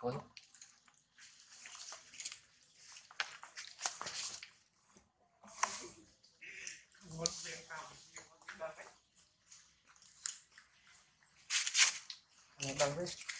với Hmm.